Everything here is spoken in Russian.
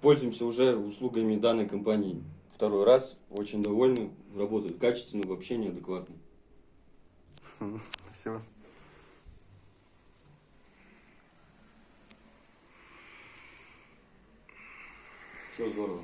Пользуемся уже услугами данной компании второй раз. Очень довольны, работают качественно, вообще неадекватно. Спасибо. Все здорово.